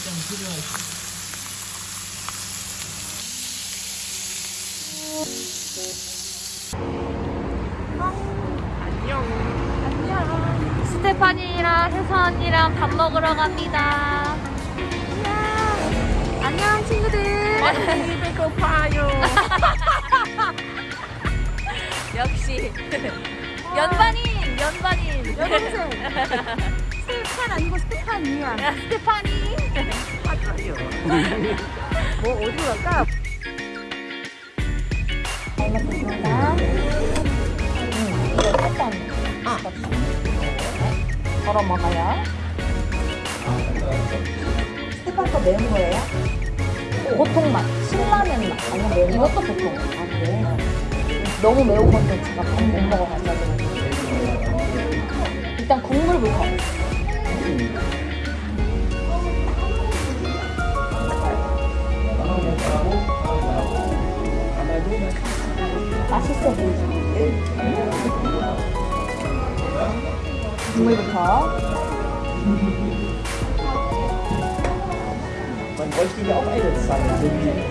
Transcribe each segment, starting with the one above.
좀 필요하시. 스테파니랑 혜서 언니랑 밥 먹으러 갑니다. 안녕. 안녕 친구들. 많이 배고파요. 역시 연반인 연반인 여동생 스테판 아니고 스테판이야 스테파니. 뭐 어디로 갈까? 알겠습니다. 음, 이거 살짝 덜어 먹어요. 거 매운 거예요? 보통 맛, 신라면 맛 아니면 매운 이것도 보통. 아 그래? 너무 매운 건데 제가 밥 못 먹어가지고. 일단 국물부터. 맛있어 보이지? 국물부터.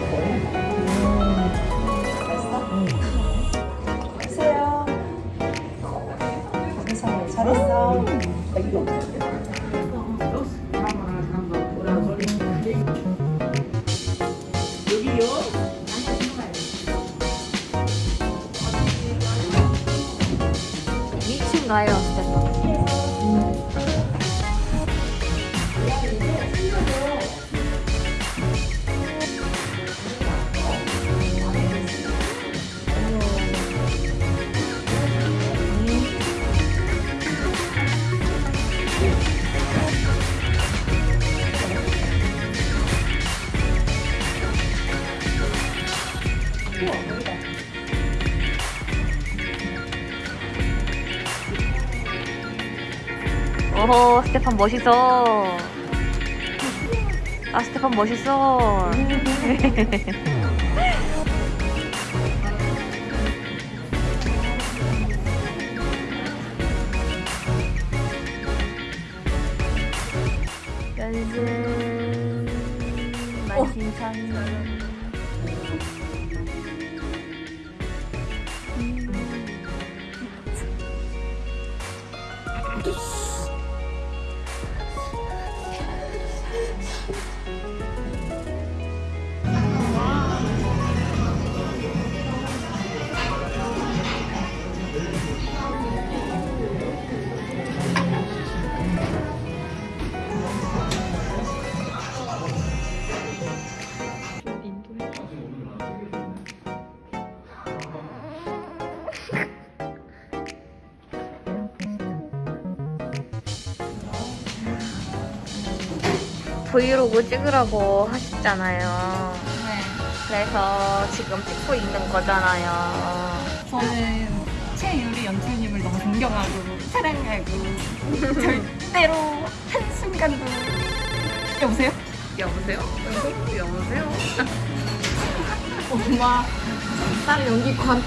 Vorhin. 드세요 괜찮아요 잘했어 미친가요, 스테 판? 오호 스테판 멋있어. 아 스테판 멋있어. 연습. 만신창 브이로그 찍으라고 하셨잖아요. 그래서 지금 찍고 있는 거잖아요. 저는 최유리 연출님을 너무 존경하고 사랑하고 절대로 한순간도 여보세요? 여보세요? 여보세요? 엄마 딸 연기관